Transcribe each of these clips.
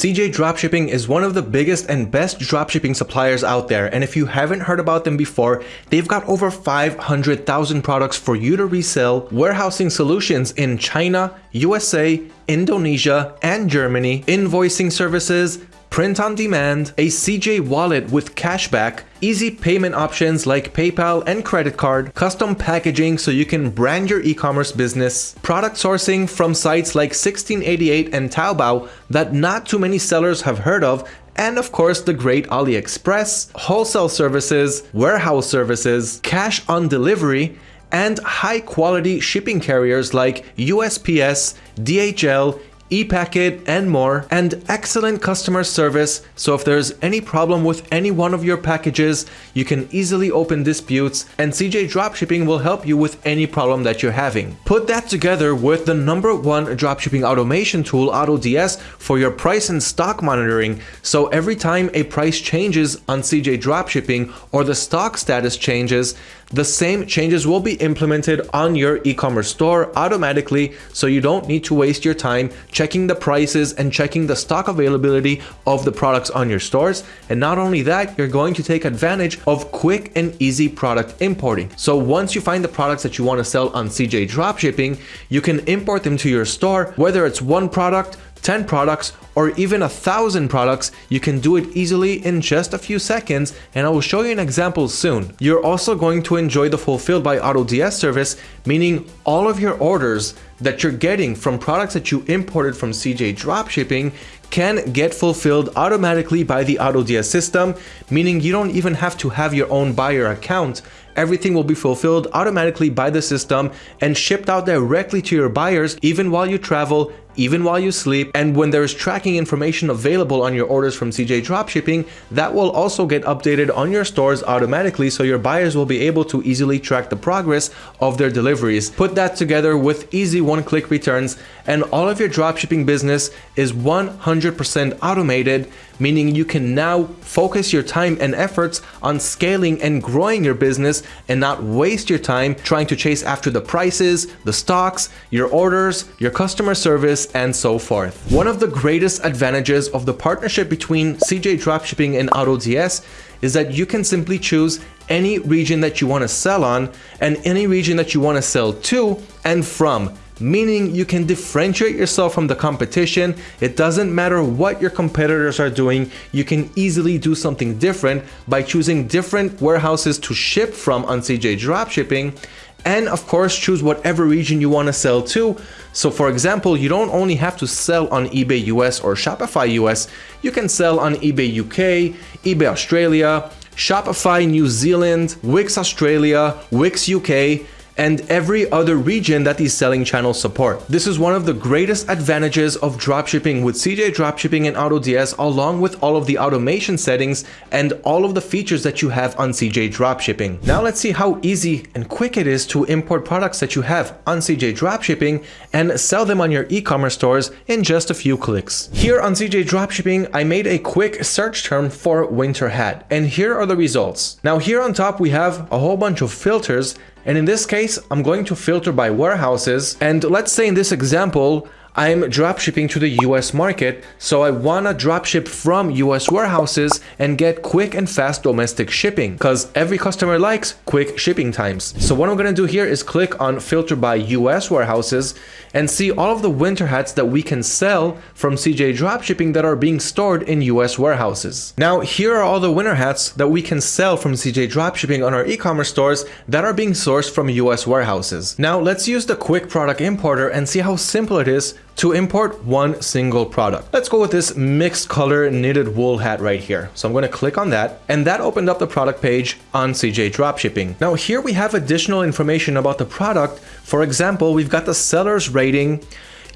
CJ Dropshipping is one of the biggest and best dropshipping suppliers out there and if you haven't heard about them before, they've got over 500,000 products for you to resell, warehousing solutions in China, USA, Indonesia, and Germany, invoicing services, print on demand, a CJ wallet with cashback, easy payment options like PayPal and credit card, custom packaging so you can brand your e-commerce business, product sourcing from sites like 1688 and Taobao that not too many sellers have heard of, and of course the great AliExpress, wholesale services, warehouse services, cash on delivery, and high quality shipping carriers like USPS, DHL, ePacket, and more, and excellent customer service, so if there's any problem with any one of your packages, you can easily open disputes, and CJ Dropshipping will help you with any problem that you're having. Put that together with the number one dropshipping automation tool, AutoDS, for your price and stock monitoring, so every time a price changes on CJ Dropshipping or the stock status changes, the same changes will be implemented on your e-commerce store automatically so you don't need to waste your time checking the prices and checking the stock availability of the products on your stores. And not only that, you're going to take advantage of quick and easy product importing. So once you find the products that you want to sell on CJ Dropshipping, you can import them to your store, whether it's one product, 10 products or even a thousand products, you can do it easily in just a few seconds and I will show you an example soon. You're also going to enjoy the Fulfilled by AutoDS service, meaning all of your orders that you're getting from products that you imported from CJ Dropshipping can get fulfilled automatically by the AutoDS system, meaning you don't even have to have your own buyer account. Everything will be fulfilled automatically by the system and shipped out directly to your buyers even while you travel even while you sleep. And when there's tracking information available on your orders from CJ Dropshipping, that will also get updated on your stores automatically so your buyers will be able to easily track the progress of their deliveries. Put that together with easy one-click returns and all of your dropshipping business is 100% automated, meaning you can now focus your time and efforts on scaling and growing your business and not waste your time trying to chase after the prices, the stocks, your orders, your customer service, and so forth. One of the greatest advantages of the partnership between CJ Dropshipping and AutoDS is that you can simply choose any region that you want to sell on and any region that you want to sell to and from meaning you can differentiate yourself from the competition. It doesn't matter what your competitors are doing, you can easily do something different by choosing different warehouses to ship from on CJ Dropshipping and of course choose whatever region you want to sell to. So for example, you don't only have to sell on eBay US or Shopify US, you can sell on eBay UK, eBay Australia, Shopify New Zealand, Wix Australia, Wix UK, and every other region that these selling channels support. This is one of the greatest advantages of dropshipping with CJ Dropshipping and AutoDS along with all of the automation settings and all of the features that you have on CJ Dropshipping. Now let's see how easy and quick it is to import products that you have on CJ Dropshipping and sell them on your e-commerce stores in just a few clicks. Here on CJ Dropshipping, I made a quick search term for winter hat and here are the results. Now here on top we have a whole bunch of filters and in this case, I'm going to filter by warehouses. And let's say in this example, I'm dropshipping to the US market, so I wanna dropship from US warehouses and get quick and fast domestic shipping because every customer likes quick shipping times. So what I'm gonna do here is click on filter by US warehouses and see all of the winter hats that we can sell from CJ Dropshipping that are being stored in US warehouses. Now here are all the winter hats that we can sell from CJ Dropshipping on our e-commerce stores that are being sourced from US warehouses. Now let's use the quick product importer and see how simple it is to import one single product. Let's go with this mixed color knitted wool hat right here. So I'm going to click on that and that opened up the product page on CJ Dropshipping. Now here we have additional information about the product. For example, we've got the seller's rating,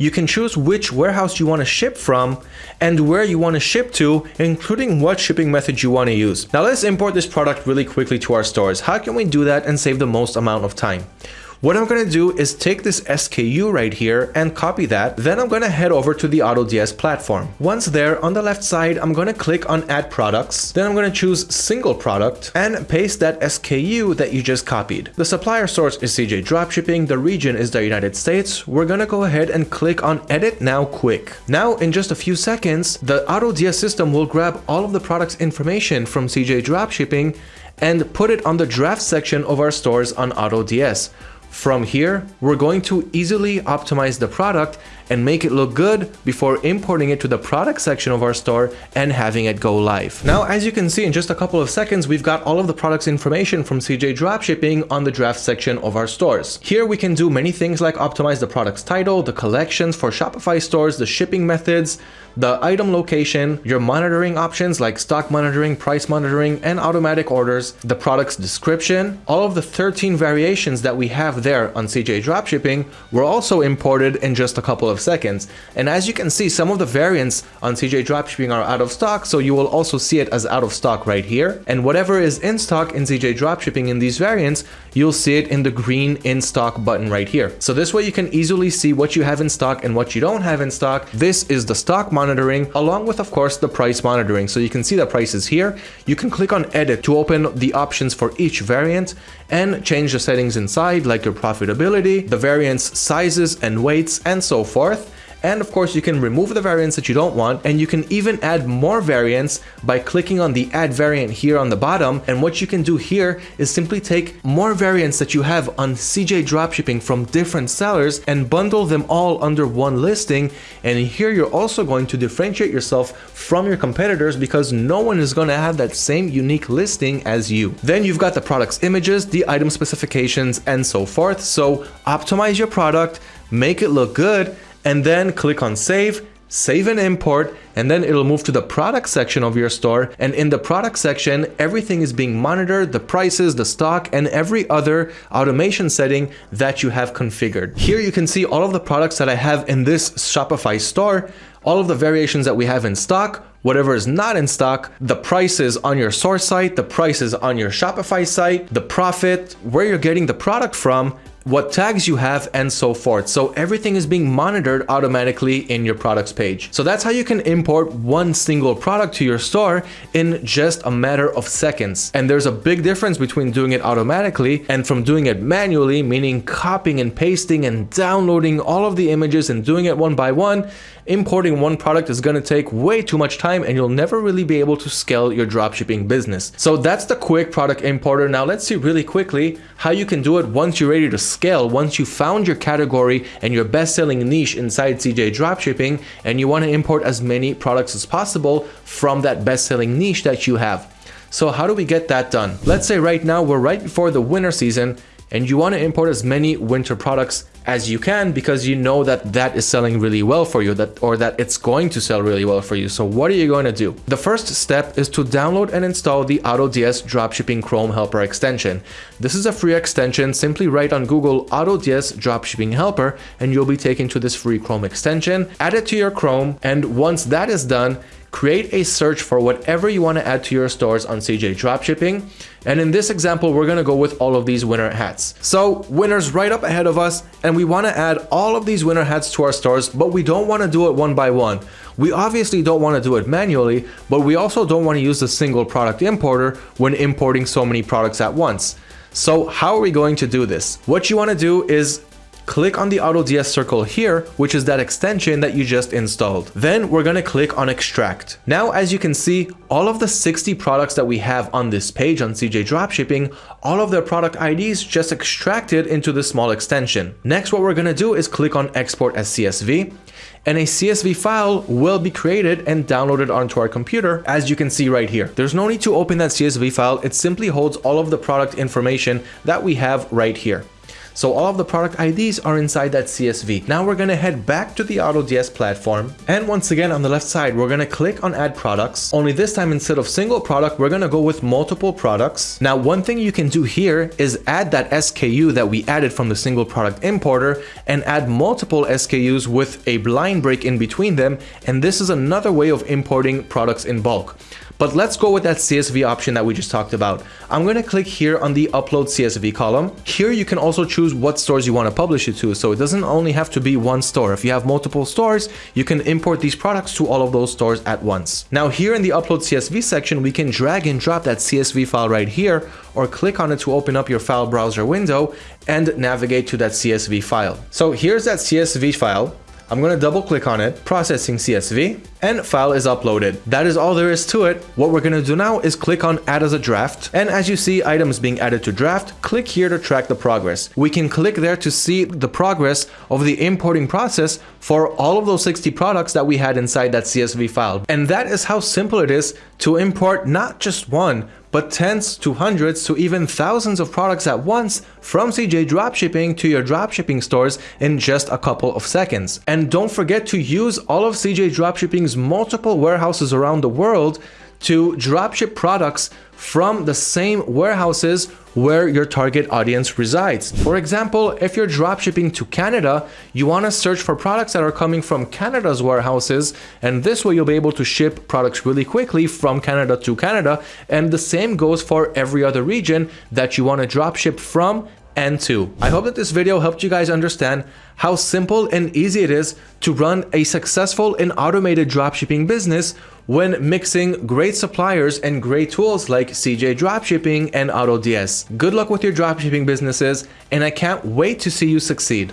you can choose which warehouse you want to ship from and where you want to ship to, including what shipping method you want to use. Now let's import this product really quickly to our stores. How can we do that and save the most amount of time? What I'm going to do is take this SKU right here and copy that. Then I'm going to head over to the AutoDS platform. Once there, on the left side, I'm going to click on add products. Then I'm going to choose single product and paste that SKU that you just copied. The supplier source is CJ Dropshipping. The region is the United States. We're going to go ahead and click on edit now quick. Now, in just a few seconds, the AutoDS system will grab all of the product's information from CJ Dropshipping and put it on the draft section of our stores on AutoDS. From here, we're going to easily optimize the product and make it look good before importing it to the product section of our store and having it go live. Now, as you can see in just a couple of seconds, we've got all of the product's information from CJ Dropshipping on the draft section of our stores. Here we can do many things like optimize the product's title, the collections for Shopify stores, the shipping methods, the item location, your monitoring options like stock monitoring, price monitoring, and automatic orders, the product's description, all of the 13 variations that we have there on CJ Dropshipping were also imported in just a couple seconds. And as you can see, some of the variants on CJ Dropshipping are out of stock, so you will also see it as out of stock right here. And whatever is in stock in CJ Dropshipping in these variants, you'll see it in the green in stock button right here. So this way you can easily see what you have in stock and what you don't have in stock. This is the stock monitoring along with of course the price monitoring. So you can see the prices here. You can click on edit to open the options for each variant and change the settings inside like your profitability, the variants sizes and weights and so forth. And of course, you can remove the variants that you don't want, and you can even add more variants by clicking on the add variant here on the bottom. And what you can do here is simply take more variants that you have on CJ Dropshipping from different sellers and bundle them all under one listing. And here you're also going to differentiate yourself from your competitors because no one is going to have that same unique listing as you. Then you've got the product's images, the item specifications, and so forth. So optimize your product, make it look good, and then click on save, save and import, and then it'll move to the product section of your store. And in the product section, everything is being monitored, the prices, the stock, and every other automation setting that you have configured. Here you can see all of the products that I have in this Shopify store, all of the variations that we have in stock, whatever is not in stock, the prices on your source site, the prices on your Shopify site, the profit, where you're getting the product from, what tags you have and so forth. So everything is being monitored automatically in your products page. So that's how you can import one single product to your store in just a matter of seconds. And there's a big difference between doing it automatically and from doing it manually, meaning copying and pasting and downloading all of the images and doing it one by one importing one product is going to take way too much time and you'll never really be able to scale your dropshipping business. So that's the quick product importer. Now let's see really quickly how you can do it once you're ready to scale, once you found your category and your best-selling niche inside CJ Dropshipping and you want to import as many products as possible from that best-selling niche that you have. So how do we get that done? Let's say right now we're right before the winter season and you want to import as many winter products as you can because you know that that is selling really well for you that or that it's going to sell really well for you. So what are you going to do? The first step is to download and install the AutoDS dropshipping chrome helper extension. This is a free extension. Simply write on google AutoDS dropshipping helper and you'll be taken to this free chrome extension. Add it to your chrome and once that is done create a search for whatever you want to add to your stores on CJ Dropshipping. And in this example, we're going to go with all of these winter hats. So winter's right up ahead of us and we want to add all of these winter hats to our stores, but we don't want to do it one by one. We obviously don't want to do it manually, but we also don't want to use the single product importer when importing so many products at once. So how are we going to do this? What you want to do is click on the AutoDS circle here, which is that extension that you just installed. Then we're to click on extract. Now, as you can see, all of the 60 products that we have on this page on CJ Dropshipping, all of their product IDs just extracted into the small extension. Next, what we're to do is click on export as CSV and a CSV file will be created and downloaded onto our computer as you can see right here. There's no need to open that CSV file, it simply holds all of the product information that we have right here. So all of the product IDs are inside that CSV. Now we're to head back to the AutoDS platform. And once again, on the left side, we're to click on add products. Only this time, instead of single product, we're to go with multiple products. Now, one thing you can do here is add that SKU that we added from the single product importer and add multiple SKUs with a line break in between them. And this is another way of importing products in bulk. But let's go with that CSV option that we just talked about. I'm to click here on the upload CSV column. Here you can also choose choose what stores you want to publish it to. So it doesn't only have to be one store. If you have multiple stores, you can import these products to all of those stores at once. Now here in the upload CSV section, we can drag and drop that CSV file right here or click on it to open up your file browser window and navigate to that CSV file. So here's that CSV file. I'm going to double click on it, processing CSV, and file is uploaded. That is all there is to it. What we're going to do now is click on add as a draft. And as you see items being added to draft, click here to track the progress. We can click there to see the progress of the importing process for all of those 60 products that we had inside that CSV file. And that is how simple it is to import not just one, but tens to hundreds to even thousands of products at once from CJ Dropshipping to your dropshipping stores in just a couple of seconds. And don't forget to use all of CJ Dropshipping's multiple warehouses around the world to dropship products from the same warehouses where your target audience resides. For example, if you're dropshipping to Canada, you want to search for products that are coming from Canada's warehouses, and this way you'll be able to ship products really quickly from Canada to Canada. And the same goes for every other region that you want to dropship from and 2. I hope that this video helped you guys understand how simple and easy it is to run a successful and automated dropshipping business when mixing great suppliers and great tools like CJ Dropshipping and AutoDS. Good luck with your dropshipping businesses, and I can't wait to see you succeed.